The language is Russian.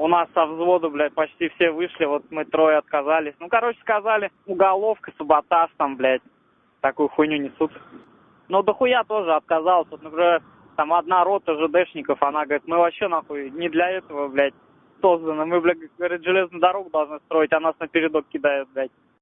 У нас со взвода, блядь, почти все вышли, вот мы трое отказались. Ну, короче, сказали, уголовка, саботаж там, блядь, такую хуйню несут. Ну, дохуя тоже отказался. Вот, например, там одна рота ЖДшников, она говорит, мы вообще, нахуй, не для этого, блядь, созданы. Мы, блядь, говорит, железную дорогу должны строить, а нас на передок кидают, блядь.